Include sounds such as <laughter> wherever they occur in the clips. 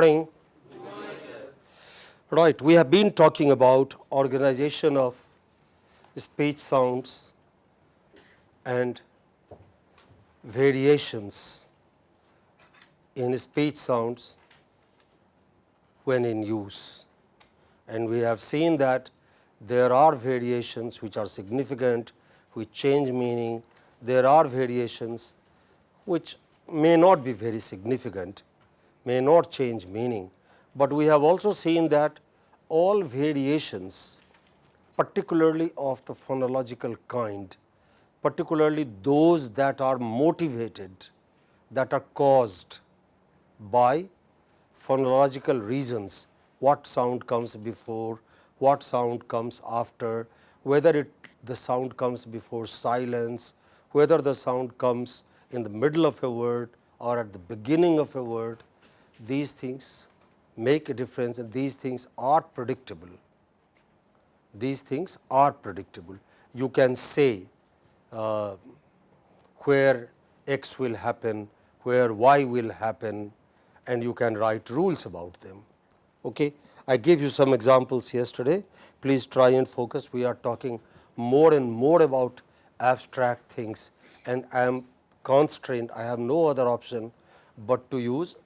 morning. Right, we have been talking about organization of speech sounds and variations in speech sounds when in use. And we have seen that there are variations which are significant, which change meaning. There are variations which may not be very significant, may not change meaning, but we have also seen that all variations particularly of the phonological kind, particularly those that are motivated, that are caused by phonological reasons, what sound comes before, what sound comes after, whether it the sound comes before silence, whether the sound comes in the middle of a word or at the beginning of a word, these things make a difference and these things are predictable. These things are predictable. You can say uh, where x will happen, where y will happen and you can write rules about them. Okay. I gave you some examples yesterday. Please try and focus. We are talking more and more about abstract things and I am constrained, I have no other option but to use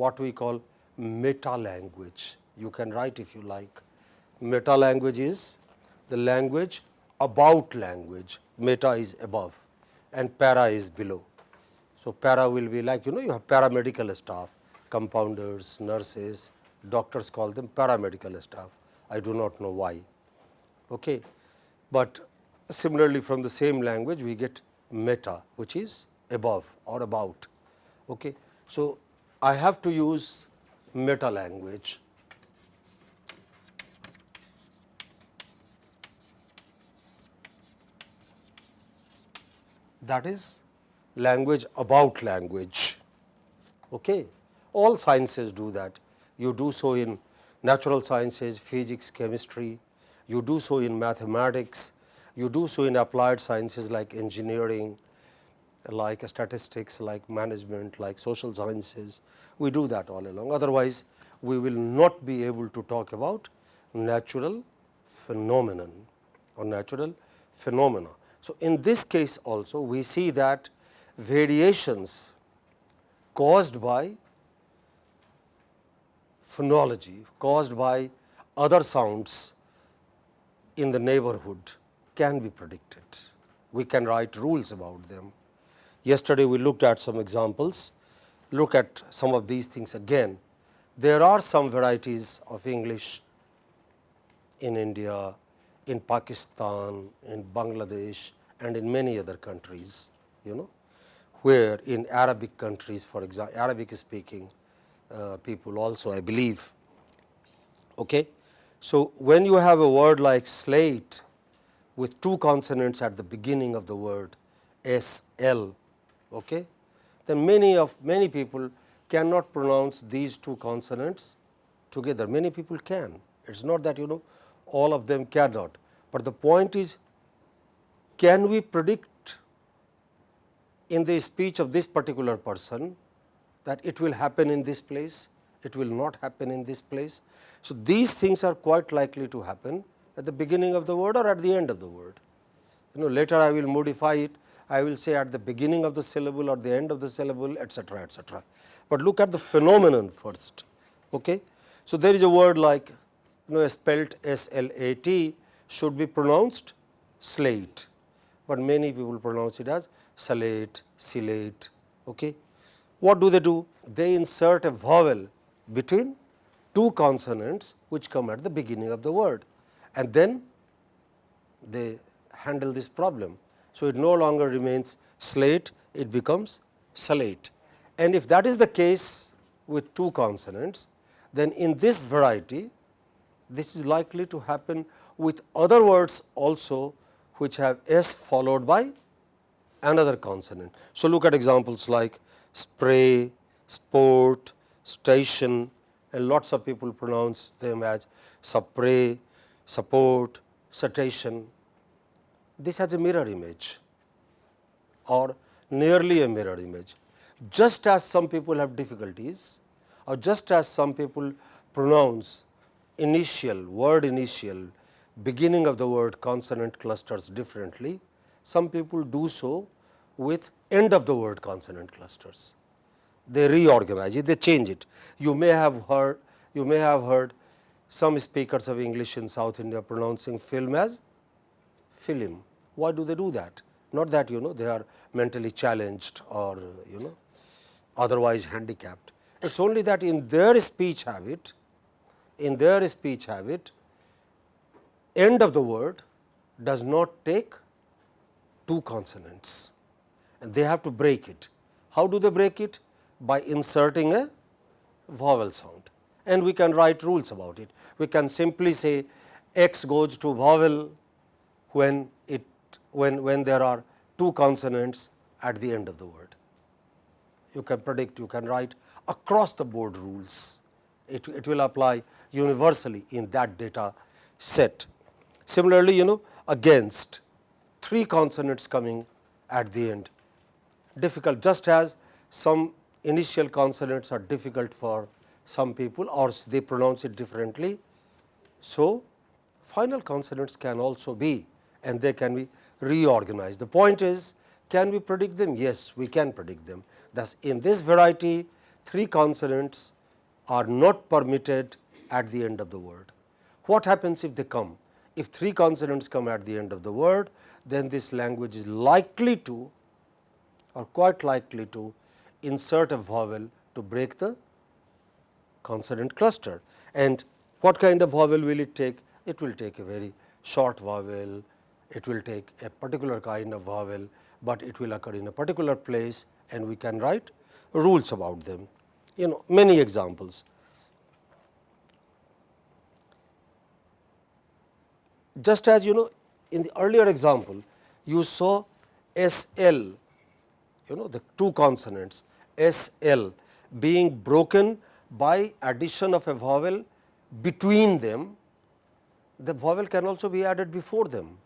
what we call meta language. You can write if you like. Meta language is the language about language, meta is above and para is below. So, para will be like you know you have paramedical staff, compounders, nurses, doctors call them paramedical staff. I do not know why. Okay. But similarly from the same language we get meta which is above or about. Okay. So, I have to use meta language. That is language about language. Okay. All sciences do that. You do so in natural sciences, physics, chemistry, you do so in mathematics, you do so in applied sciences like engineering, like statistics, like management, like social sciences, we do that all along. Otherwise, we will not be able to talk about natural phenomenon or natural phenomena. So, in this case also we see that variations caused by phonology, caused by other sounds in the neighborhood can be predicted. We can write rules about them. Yesterday we looked at some examples, look at some of these things again. There are some varieties of English in India, in Pakistan, in Bangladesh and in many other countries, you know, where in Arabic countries for example, Arabic speaking uh, people also I believe. Okay. So, when you have a word like slate with two consonants at the beginning of the word S L okay, then many of many people cannot pronounce these two consonants together. Many people can. It is not that you know all of them cannot, but the point is can we predict in the speech of this particular person that it will happen in this place, it will not happen in this place. So, these things are quite likely to happen at the beginning of the word or at the end of the word. You know later I will modify it I will say at the beginning of the syllable or the end of the syllable etcetera etcetera. But look at the phenomenon first. Okay. So, there is a word like you know spelt S L A T should be pronounced slate, but many people pronounce it as salate, silate. Okay. What do they do? They insert a vowel between two consonants which come at the beginning of the word and then they handle this problem. So, it no longer remains slate, it becomes salate. And if that is the case with two consonants, then in this variety, this is likely to happen with other words also which have s followed by another consonant. So, look at examples like spray, sport, station and lots of people pronounce them as spray, support, station this has a mirror image or nearly a mirror image. Just as some people have difficulties or just as some people pronounce initial word initial beginning of the word consonant clusters differently, some people do so with end of the word consonant clusters. They reorganize it, they change it. You may have heard, you may have heard some speakers of English in South India pronouncing film as film. Why do they do that? Not that you know they are mentally challenged or you know otherwise handicapped. It is only that in their speech habit, in their speech habit, end of the word does not take two consonants and they have to break it. How do they break it? By inserting a vowel sound and we can write rules about it. We can simply say x goes to vowel when when, when there are two consonants at the end of the word. You can predict, you can write across the board rules. It, it will apply universally in that data set. Similarly, you know against three consonants coming at the end difficult just as some initial consonants are difficult for some people or they pronounce it differently. So, final consonants can also be and they can be reorganized. The point is can we predict them? Yes, we can predict them. Thus, in this variety three consonants are not permitted at the end of the word. What happens if they come? If three consonants come at the end of the word, then this language is likely to or quite likely to insert a vowel to break the consonant cluster. And what kind of vowel will it take? It will take a very short vowel, it will take a particular kind of vowel, but it will occur in a particular place and we can write rules about them. You know many examples. Just as you know in the earlier example, you saw S L, you know the two consonants S L being broken by addition of a vowel between them, the vowel can also be added before them.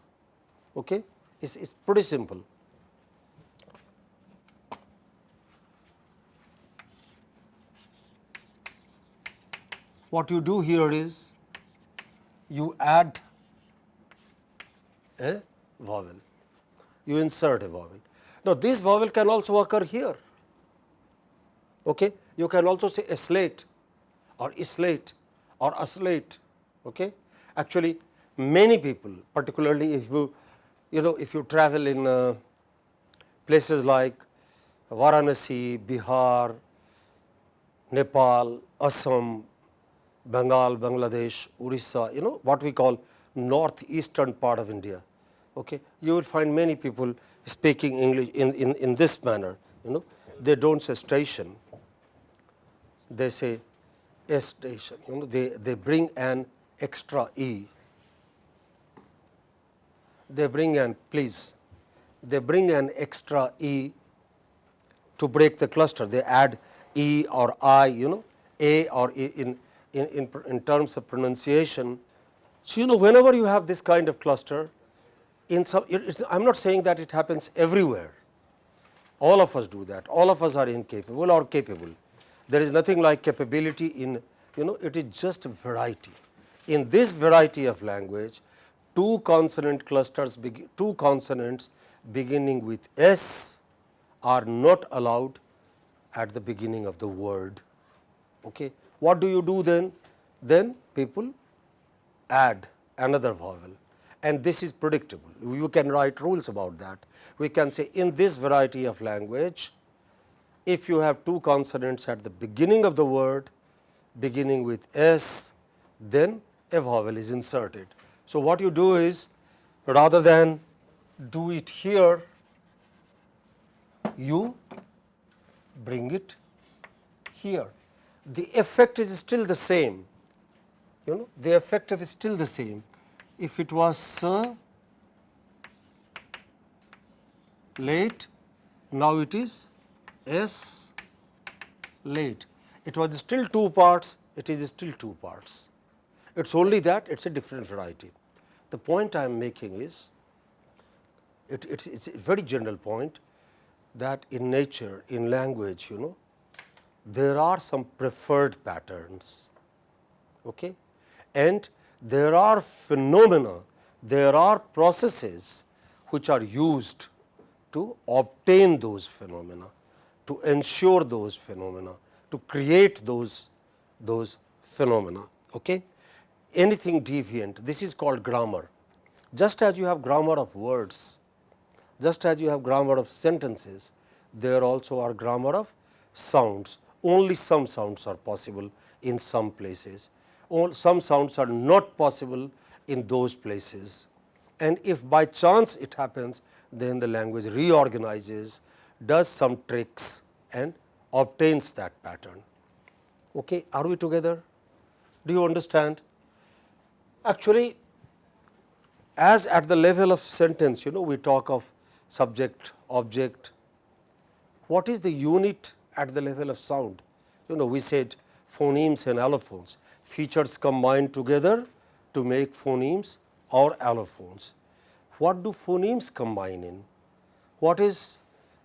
Okay? It's, it's pretty simple. What you do here is you add a vowel, you insert a vowel. Now, this vowel can also occur here. Okay? You can also say a slate or slate or a slate. Okay? Actually, many people particularly if you you know if you travel in uh, places like Varanasi, Bihar, Nepal, Assam, Bengal, Bangladesh, Orissa, you know what we call northeastern part of India. Okay. You will find many people speaking English in, in, in this manner, you know, they do not say station, they say a station, you know, they, they bring an extra E. They bring an, please, they bring an extra E to break the cluster. They add E or I, you know, A or E in, in, in, in terms of pronunciation. So, you know, whenever you have this kind of cluster, in some, I am not saying that it happens everywhere. All of us do that. All of us are incapable or capable. There is nothing like capability in, you know, it is just variety. In this variety of language, two consonant clusters, two consonants beginning with S are not allowed at the beginning of the word. Okay. What do you do then? Then people add another vowel and this is predictable. You can write rules about that. We can say in this variety of language, if you have two consonants at the beginning of the word beginning with S, then a vowel is inserted. So, what you do is rather than do it here, you bring it here. The effect is still the same, you know the effect of is still the same. If it was sir late, now it is S late. It was still two parts, it is still two parts. It is only that it is a different variety. The point I am making is, it, it's, it's a very general point that in nature, in language, you know, there are some preferred patterns okay? and there are phenomena, there are processes which are used to obtain those phenomena, to ensure those phenomena, to create those, those phenomena. Okay? Anything deviant, this is called grammar. Just as you have grammar of words, just as you have grammar of sentences, there also are grammar of sounds. Only some sounds are possible in some places. All, some sounds are not possible in those places. And if by chance it happens, then the language reorganizes, does some tricks and obtains that pattern. Okay, are we together? Do you understand? Actually, as at the level of sentence, you know, we talk of subject, object. What is the unit at the level of sound? You know, we said phonemes and allophones, features combined together to make phonemes or allophones. What do phonemes combine in? What is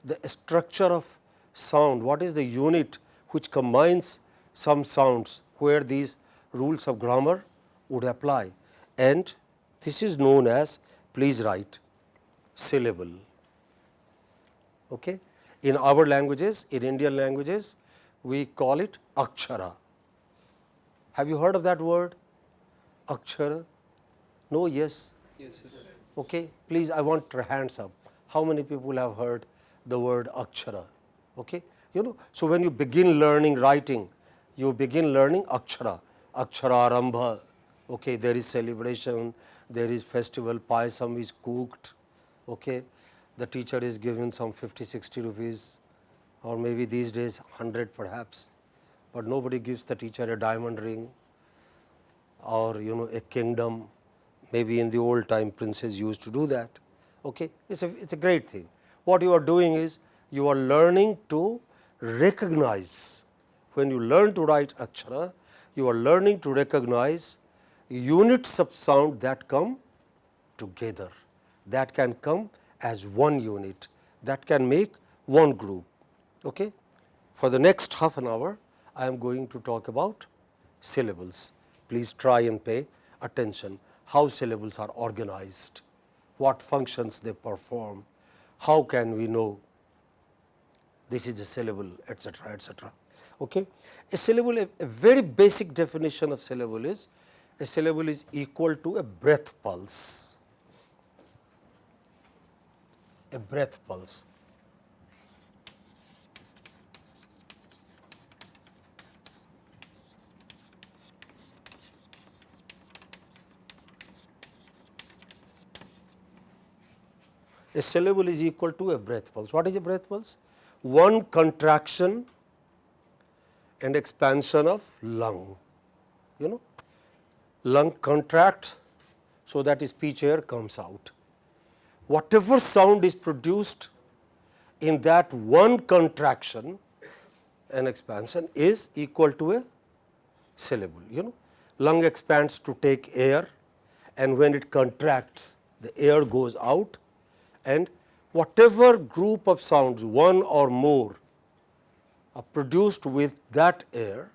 the structure of sound? What is the unit which combines some sounds where these rules of grammar would apply? And this is known as, please write, syllable. Okay? In our languages, in Indian languages, we call it akshara. Have you heard of that word? Akshara? No, yes? Yes, sir. Okay, please, I want your hands up. How many people have heard the word akshara? Okay, you know, so when you begin learning writing, you begin learning akshara, akshara arambha. Okay, there is celebration, there is festival, payasam is cooked. Okay, the teacher is given some 50, 60 rupees or maybe these days 100 perhaps, but nobody gives the teacher a diamond ring or you know a kingdom maybe in the old time princes used to do that. Okay. It is a, it's a great thing. What you are doing is you are learning to recognize when you learn to write akshara, you are learning to recognize units of sound that come together, that can come as one unit, that can make one group. Okay? For the next half an hour, I am going to talk about syllables. Please try and pay attention how syllables are organized, what functions they perform, how can we know this is a syllable etcetera etcetera. Okay. A syllable a, a very basic definition of syllable is a syllable is equal to a breath pulse, a breath pulse. a syllable is equal to a breath pulse. What is a breath pulse? One contraction and expansion of lung, you know. Lung contracts so that speech air comes out. Whatever sound is produced in that one contraction and expansion is equal to a syllable, you know. Lung expands to take air and when it contracts the air goes out and whatever group of sounds one or more are produced with that air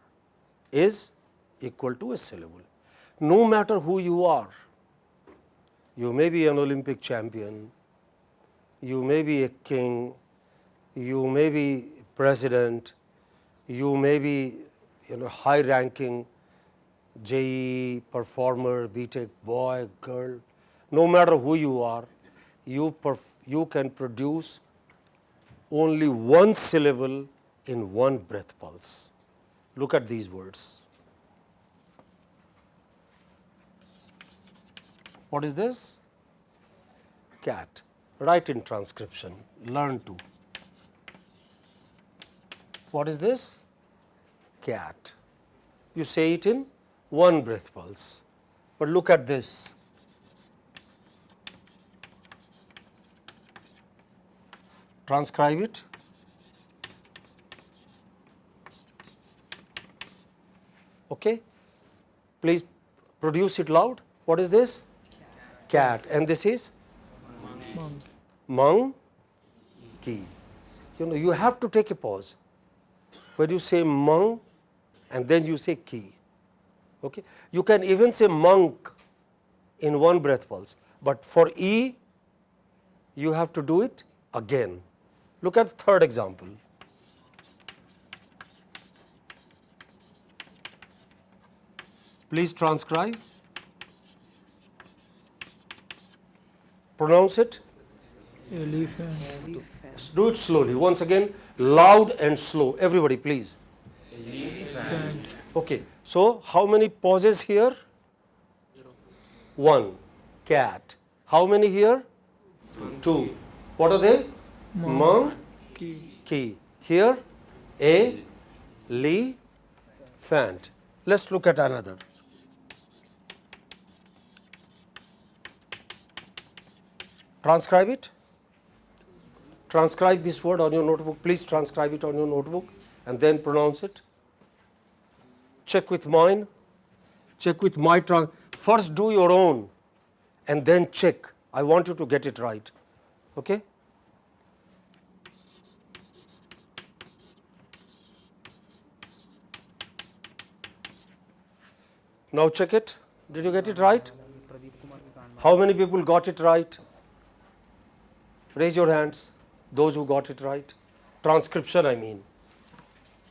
is equal to a syllable. No matter who you are, you may be an Olympic champion, you may be a king, you may be president, you may be you know high ranking JEE performer, BTech boy, girl, no matter who you are, you, you can produce only one syllable in one breath pulse. Look at these words. What is this? Cat. Write in transcription, learn to. What is this? Cat. You say it in one breath pulse. But look at this. transcribe it. Okay. Please produce it loud. What is this? Cat. And this is? Monkey. You know, you have to take a pause. when you say monk and then you say ki. Okay. You can even say monk in one breath pulse, but for E you have to do it again. Look at the third example. Please transcribe. Pronounce it. Elephant. Do it slowly. Once again, loud and slow. Everybody, please. Elephant. Okay. So, how many pauses here? One. Cat. How many here? Two. What are they? Monkey. Key. Here, a, li, fant. Let's look at another. Transcribe it. Transcribe this word on your notebook. Please transcribe it on your notebook and then pronounce it. Check with mine. Check with my. First do your own and then check. I want you to get it right. Okay? Now check it. Did you get it right? How many people got it right? Raise your hands. Those who got it right. Transcription, I mean.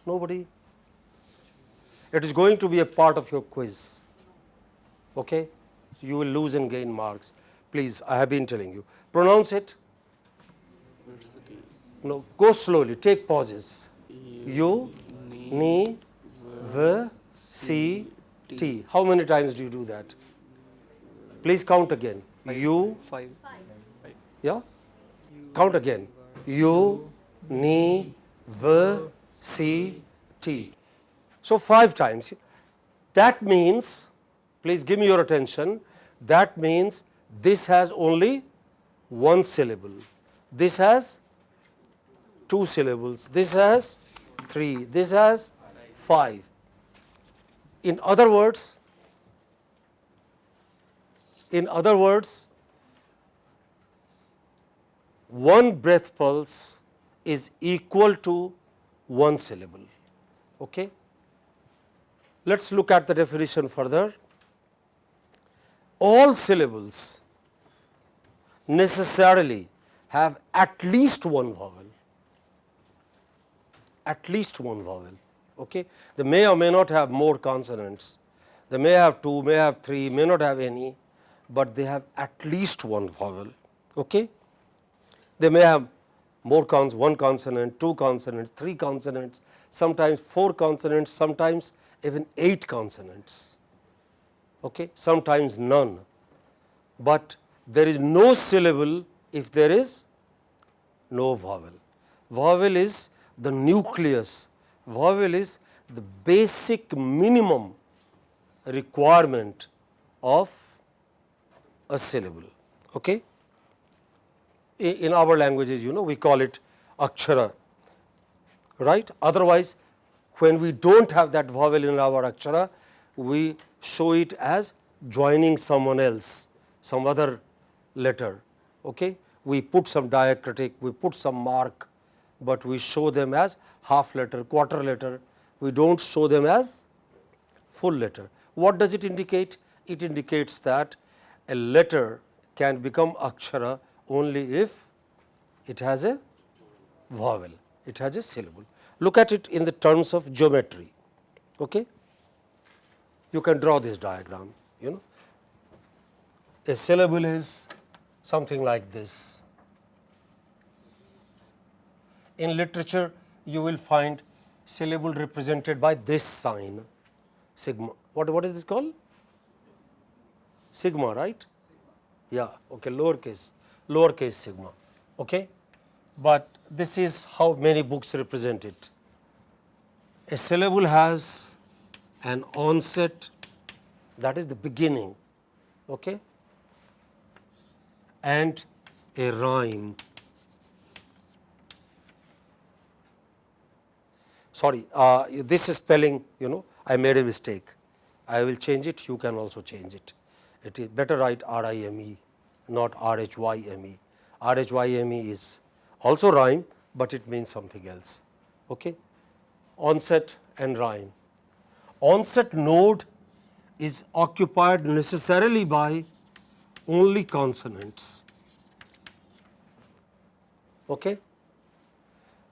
Nobody. It is going to be a part of your quiz. Okay? You will lose and gain marks. Please, I have been telling you. Pronounce it. No, go slowly. Take pauses. You, ni, v, si. How many times do you do that? Please count again. You, Five. yeah? Count again. U, ni, v, si. So, five times. That means, please give me your attention, that means this has only one syllable. This has two syllables. This has three. This has five. In other words, in other words, one breath pulse is equal to one syllable. Okay? Let us look at the definition further. All syllables necessarily have at least one vowel, at least one vowel. Okay? They may or may not have more consonants, they may have two, may have three, may not have any, but they have at least one vowel. Okay? They may have more cons, one consonant, two consonants, three consonants, sometimes four consonants, sometimes even eight consonants, okay? sometimes none. But there is no syllable if there is no vowel. Vowel is the nucleus, vowel is the basic minimum requirement of a syllable. Okay? In our languages you know we call it akshara right? Otherwise when we do not have that vowel in our akshara we show it as joining someone else some other letter okay? We put some diacritic we put some mark but we show them as half letter quarter letter. We do not show them as full letter. What does it indicate? It indicates that a letter can become akshara only if it has a vowel, it has a syllable. Look at it in the terms of geometry. Okay? You can draw this diagram, you know. A syllable is something like this. In literature, you will find syllable represented by this sign sigma. What, what is this called? Sigma, right? Yeah, okay, lowercase lowercase sigma. Okay? But this is how many books represent it. A syllable has an onset that is the beginning okay? and a rhyme. Sorry, uh, this is spelling you know I made a mistake. I will change it, you can also change it. It is better write R I M E not R H Y M E. R H Y M E is also rhyme, but it means something else. Okay? onset and rhyme. Onset node is occupied necessarily by only consonants. Okay?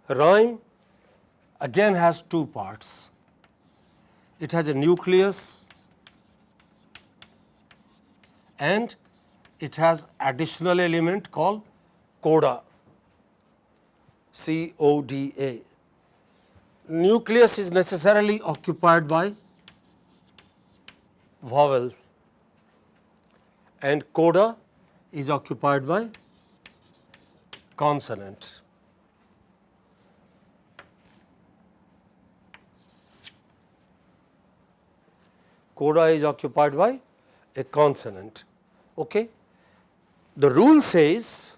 Rhyme again has two parts. It has a nucleus and it has additional element called coda, C O D A. Nucleus is necessarily occupied by vowel and coda is occupied by consonant. Coda is occupied by a consonant. Okay? The rule says,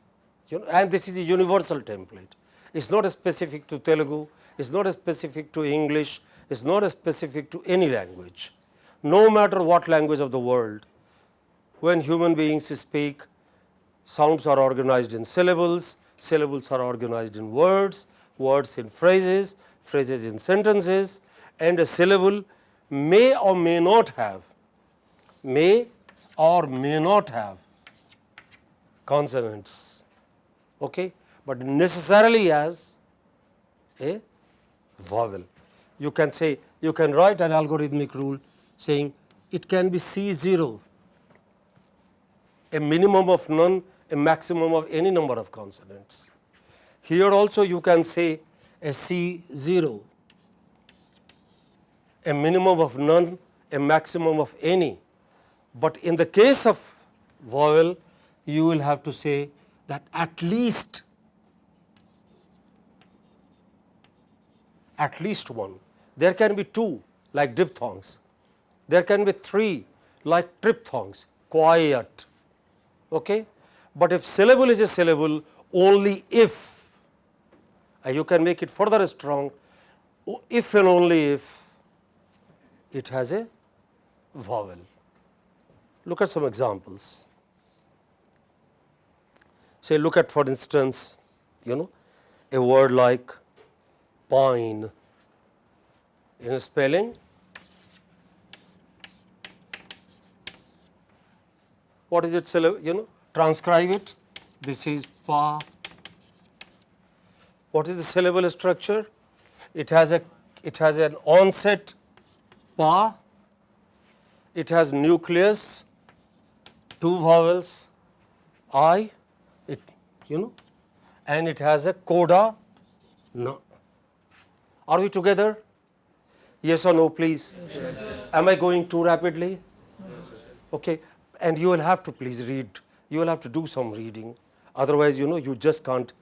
you know, and this is a universal template. It is not specific to Telugu, it is not specific to English, it is not specific to any language. No matter what language of the world, when human beings speak, sounds are organized in syllables, syllables are organized in words, words in phrases, phrases in sentences and a syllable may or may not have, may or may not have consonants, okay, but necessarily as a vowel. You can say, you can write an algorithmic rule saying it can be C 0, a minimum of none, a maximum of any number of consonants. Here also you can say a C 0, a minimum of none, a maximum of any. But in the case of vowel, you will have to say that at least at least one. There can be two like diphthongs, there can be three like triphthongs, quiet. Okay? But if syllable is a syllable, only if, uh, you can make it further strong, if and only if it has a vowel. Look at some examples. Say look at for instance, you know a word like pine in a spelling. What is it you know transcribe it this is pa. What is the syllable structure? It has a it has an onset pa, it has nucleus, two vowels I, you know and it has a coda no. Are we together? Yes or no please? Yes, Am I going too rapidly? Okay. And you will have to please read, you will have to do some reading, otherwise you know you just can't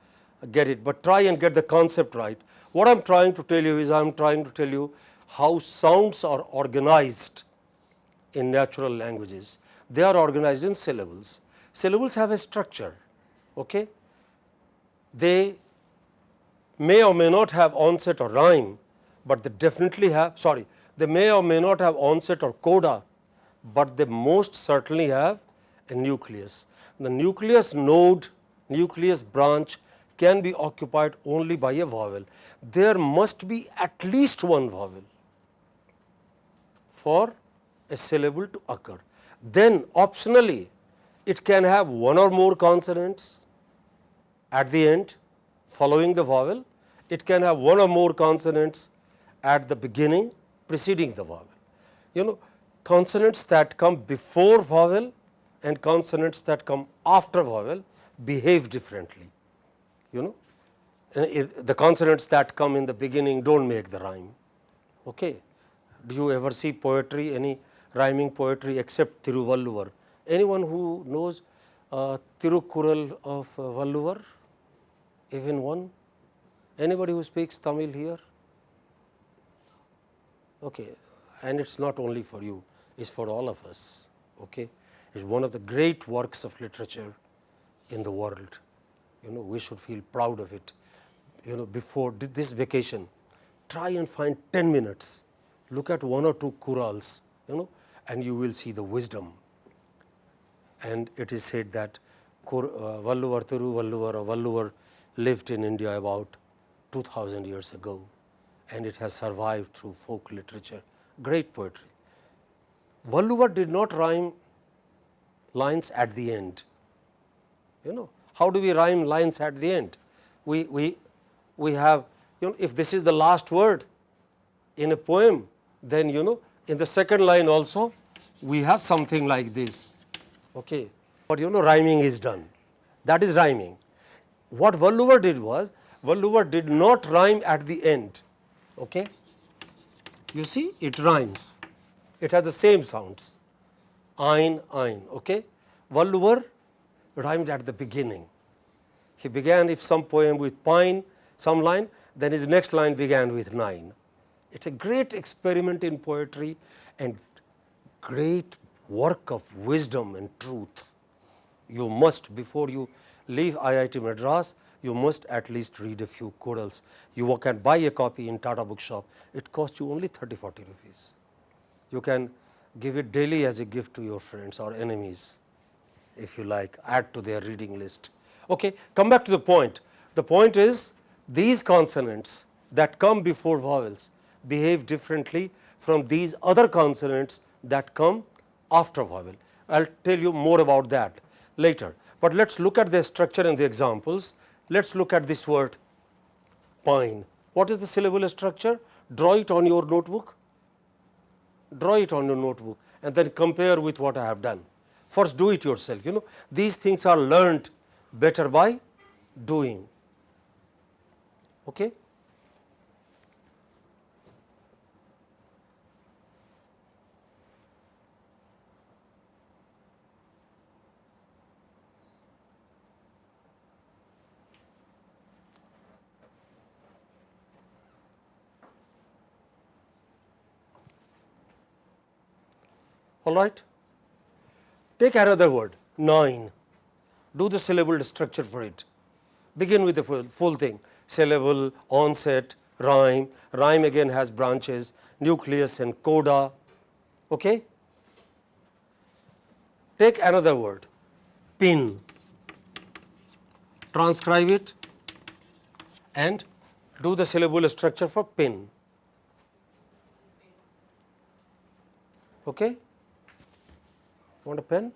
get it, but try and get the concept right. What I am trying to tell you is I am trying to tell you how sounds are organized in natural languages. They are organized in syllables. Syllables have a structure. Okay? They may or may not have onset or rhyme, but they definitely have sorry they may or may not have onset or coda, but they most certainly have a nucleus. The nucleus node, nucleus branch can be occupied only by a vowel. There must be at least one vowel for a syllable to occur. Then optionally it can have one or more consonants at the end following the vowel, it can have one or more consonants at the beginning preceding the vowel. You know consonants that come before vowel and consonants that come after vowel behave differently. You know the consonants that come in the beginning do not make the rhyme. Okay. Do you ever see poetry, any rhyming poetry except Thiruvalluvar? Anyone who knows uh, Tirukkural of uh, Valluvar? Even one? Anybody who speaks Tamil here? Okay. And it is not only for you, it is for all of us. Okay. It is one of the great works of literature in the world. You know, we should feel proud of it. You know, before this vacation, try and find 10 minutes, look at one or two Kurals, you know, and you will see the wisdom. And it is said that uh, Valluvar, Thiru Valluvar or Valluvar lived in India about 2000 years ago and it has survived through folk literature, great poetry. Valluvar did not rhyme lines at the end. You know, how do we rhyme lines at the end? We, we, we have, you know, if this is the last word in a poem, then you know, in the second line also, we have something like this. Okay. But you know, rhyming is done. That is rhyming. What Valluvar did was, Valluvar did not rhyme at the end. Okay. You see, it rhymes. It has the same sounds. Ein, ein. Okay. Valluvar rhymed at the beginning. He began if some poem with pine, some line, then his next line began with nine. It is a great experiment in poetry and great work of wisdom and truth. You must before you leave IIT Madras, you must at least read a few Kurals. You can buy a copy in Tata bookshop, it costs you only 30 40 rupees. You can give it daily as a gift to your friends or enemies if you like add to their reading list. Okay, come back to the point. The point is these consonants that come before vowels behave differently from these other consonants that come after vowel. I will tell you more about that later, but let us look at the structure and the examples. Let us look at this word pine. What is the syllable structure? Draw it on your notebook, draw it on your notebook and then compare with what I have done. First do it yourself, you know these things are learnt better by doing. Okay? All right. Take another word nine, do the syllable structure for it, begin with the full, full thing syllable, onset, rhyme, rhyme again has branches, nucleus and coda. Okay? Take another word pin, transcribe it and do the syllable structure for pin. Okay? Want a pen?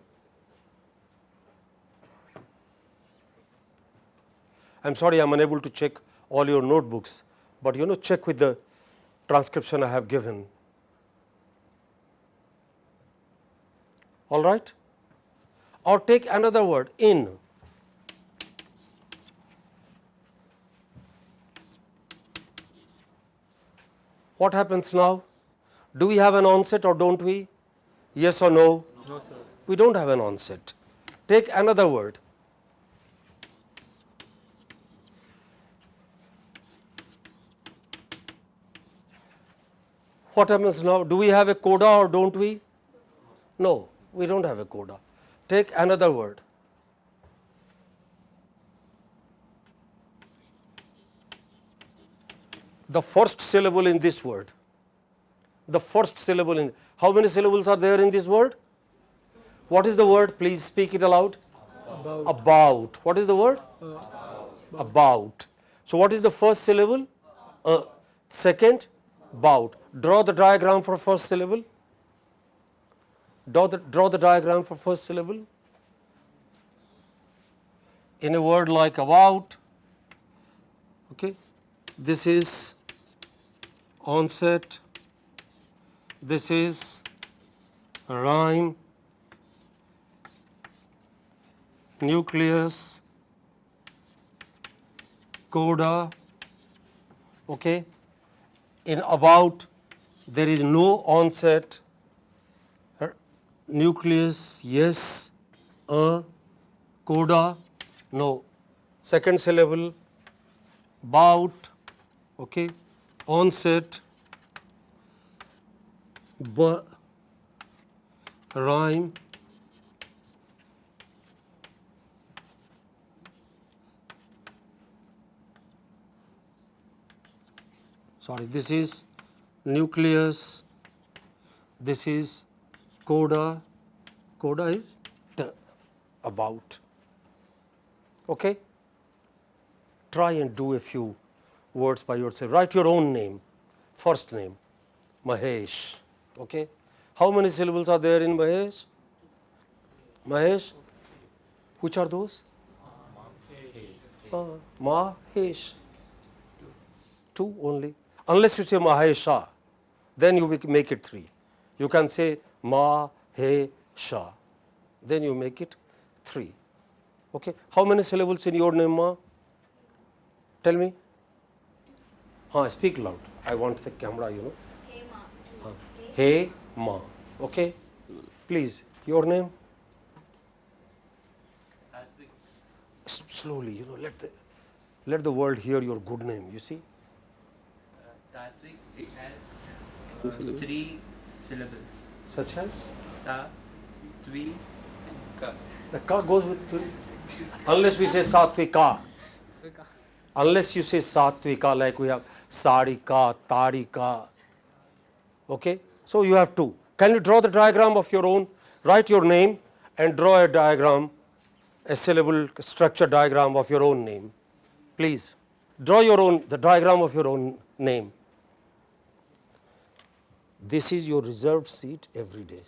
I am sorry I am unable to check all your notebooks, but you know check with the transcription I have given. All right? Or take another word in. What happens now? Do we have an onset or don't we? Yes or no? Sir. We don't have an onset. Take another word. What happens now? Do we have a coda or don't we? No, we don't have a coda. Take another word. The first syllable in this word. The first syllable in how many syllables are there in this word? What is the word? Please speak it aloud. About. About. What is the word? Uh, About. So, what is the first syllable? Uh, second, bout. Draw the diagram for first syllable. Draw the, draw the diagram for first syllable. In a word like about, okay, this is onset, this is rhyme, nucleus, coda, okay. In about there is no onset, nucleus, yes, a, coda, no. Second syllable, bout, okay, onset, b, rhyme, sorry this is nucleus this is coda coda is t, about okay try and do a few words by yourself write your own name first name Mahesh. Okay. How many syllables are there in Mahesh? Mahesh? Which are those? Uh, Mahesh. Two only. Unless you say Mahesha, then you make- make it three. You can say Ma, He, Mahesha, then you make it three. Okay. How many syllables in your name, Ma? Tell me. Huh, speak loud. I want the camera, you know. Huh. Hey, Ma. Okay. Please, your name? Slowly, you know, let the, let the world hear your good name, you see. Sattvic, it has uh, three syllables. Such as? Sa, Tvi, and Ka. The ka goes with three. Unless we say satvika. Unless you say satvika, like we have sarika, tarika. Okay? So you have two. Can you draw the diagram of your own? Write your name and draw a diagram, a syllable structure diagram of your own name. Please. Draw your own, the diagram of your own name. This is your reserved seat every day.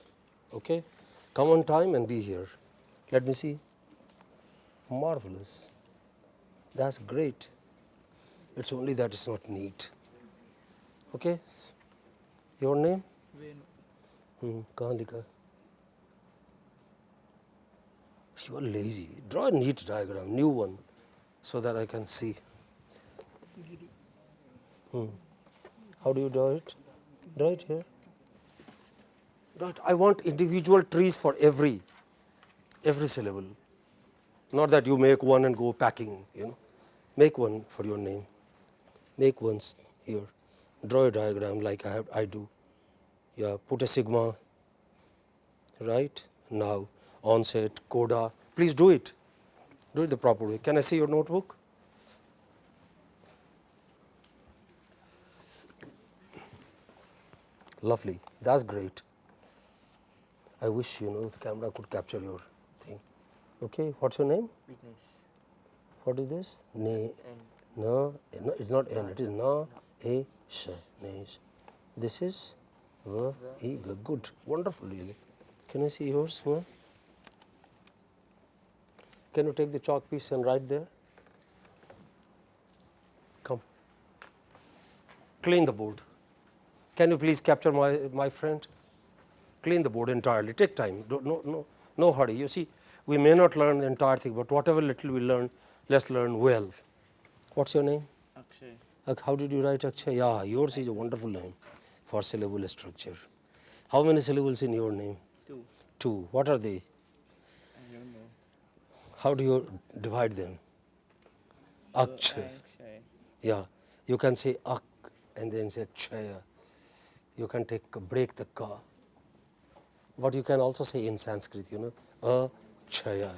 Okay? Come on time and be here. Let me see. Marvelous. That's great. It's only that it's not neat. Okay? Your name? Venu. Hmm, kahan? You are lazy. Draw a neat diagram, new one, so that I can see. Hmm. How do you draw it? It here. It. I want individual trees for every, every syllable. Not that you make one and go packing, you know. Make one for your name. Make one s- here. Draw a diagram like I, have, I do. Yeah, put a sigma, right? Now, onset, coda. Please do it. Do it the proper way. Can I see your notebook? Lovely. That's great. I wish you know the camera could capture your thing. Okay, what's your name? Vignesh. What is this? Ne, na, no, it's not n, it is na, a, sh, nesh. This is va, e, g. Good, wonderful, really. Can I see yours, ma? Can you take the chalk piece and write there? Come. Clean the board. Can you please capture my, my friend? Clean the board entirely. Take time. Don't, no, no, no hurry. You see, we may not learn the entire thing, but whatever little we learn, let's learn well. What's your name? Akshay. Ak- How did you write Akshay? Yeah, yours is a wonderful name for syllable structure. How many syllables in your name? Two. Two. What are they? I don't know. How do you divide them? Akshay. Akshay. Yeah, you can say ak and then say chaya You can take break the ka. What you can also say in Sanskrit, you know, a chaya.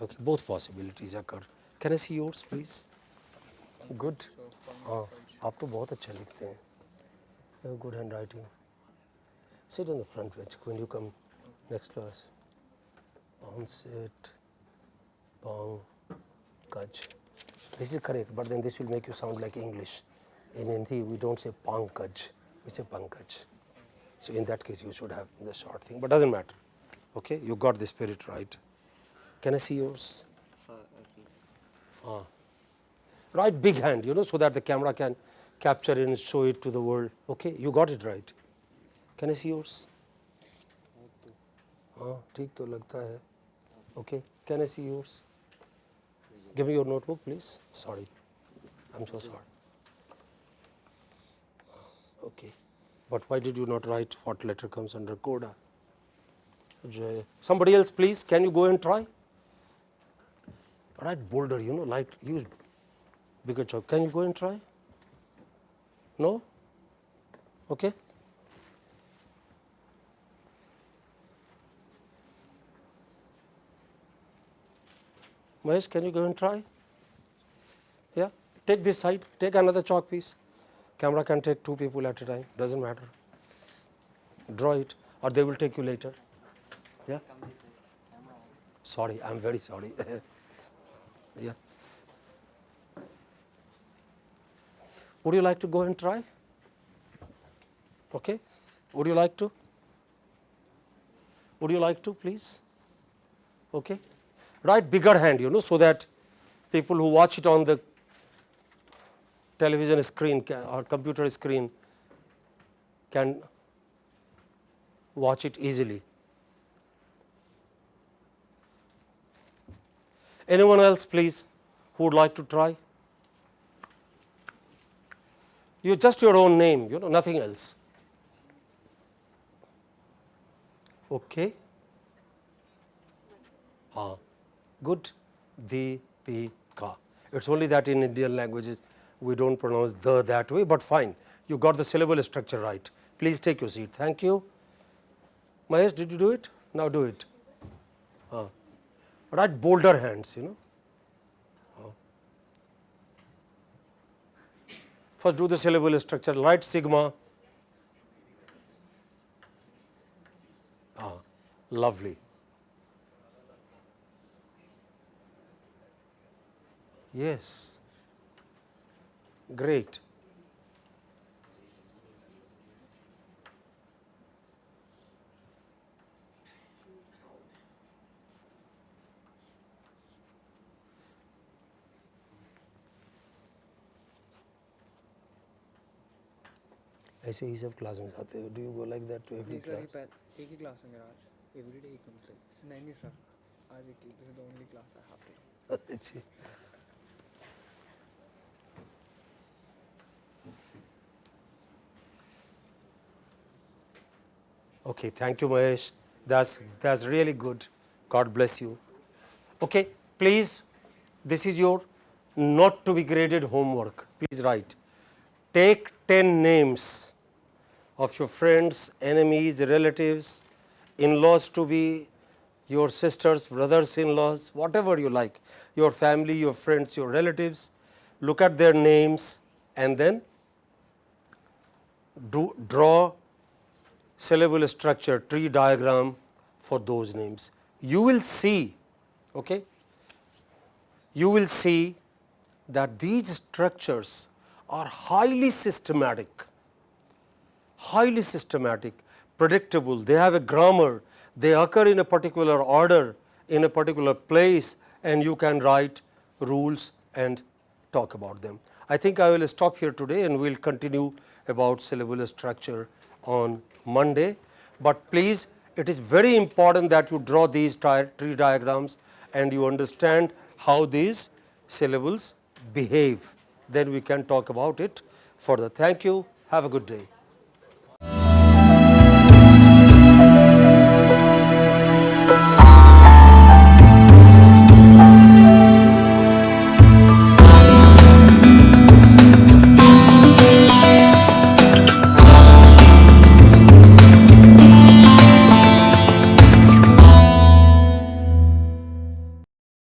Okay, both possibilities occur. Can I see yours, please? Good. हाँ आप तो बहुत अच्छा लिखते हैं You have good handwriting. Sit on the front bench when you come next class. Onset, pong, kaj. This is correct, but then this will make you sound like English. In Hindi, we don't say pankaj, we say pankaj. So in that case, you should have the short thing, but doesn't matter. Okay, you got the spirit right. Can I see yours? Ah. Right big hand, you know, so that the camera can capture it and show it to the world. Okay, you got it right. Can I see yours? हाँ ठीक तो लगता है Okay, can I see yours? Give me your notebook, please. Sorry, I'm so sorry. Okay, but why did you not write what letter comes under coda? Somebody else, please. Can you go and try? Write bolder, you know, light. Use bigger chalk. Can you go and try? No. Okay. Mahesh, can you go and try? Yeah, take this side, take another chalk piece. Camera can take two people at a time, doesn't matter. Draw it, or they will take you later. Yeah. Sorry, I'm very sorry. <laughs> yeah. Would you like to go and try? Okay. Would you like to? Would you like to please? Okay. Write bigger hand you know so that people who watch it on the television screen or computer screen can watch it easily. Anyone else please who would like to try? You just your own name, you know nothing else. Okay. Ah, good. Deepika. It's only that in Indian languages we don't pronounce the that way, but fine. You got the syllable structure right. Please take your seat. Thank you. Mahesh, did you do it? Now do it. Ah. Write bolder hands, you know. Ah. First do the syllable structure, write sigma. Ah, lovely. Yes, great. ऐसे ही सब class में जाते हो do you go like that to every नहीं sir ये class पहले एक ही क्लास है मेरा आज एवरीडे एक मतलब नहीं नहीं सर आज एक this is the only class I have to अच्छी Okay, thank you, Mahesh. That's that's really good. God bless you. Okay, please, this is your not to be graded homework. Please write. Take ten names of your friends, enemies, relatives, in-laws to be your sisters, brothers in laws, whatever you like, your family, your friends, your relatives, look at their names and then do, draw syllable structure tree diagram for those names. You will see, okay, you will see that these structures are highly systematic highly systematic, predictable, they have a grammar, they occur in a particular order, in a particular place and you can write rules and talk about them. I think I will stop here today and we will continue about syllable structure on Monday, but please it is very important that you draw these tree diagrams and you understand how these syllables behave, then we can talk about it further. Thank you, have a good day.